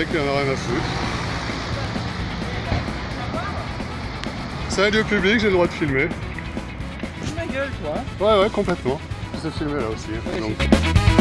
mec il en a rien à foutre. C'est un lieu public, j'ai le droit de filmer. ma gueule, toi. Ouais, ouais, complètement. Je sais filmer là aussi. donc.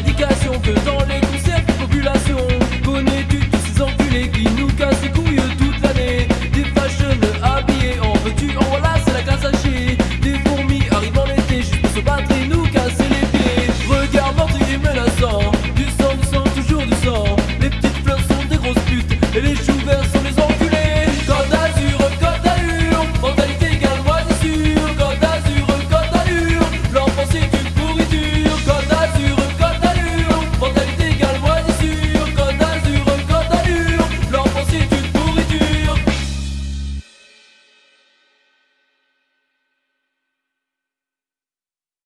Prédication faisant